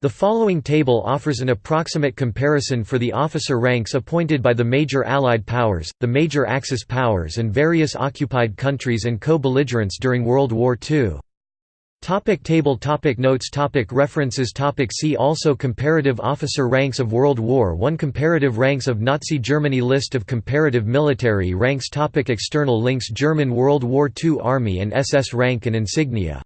The following table offers an approximate comparison for the officer ranks appointed by the major Allied powers, the major Axis powers and various occupied countries and co-belligerents during World War II. Topic table topic Notes topic References topic See also Comparative officer ranks of World War I Comparative ranks of Nazi Germany List of comparative military ranks topic External links German World War II Army and SS rank and insignia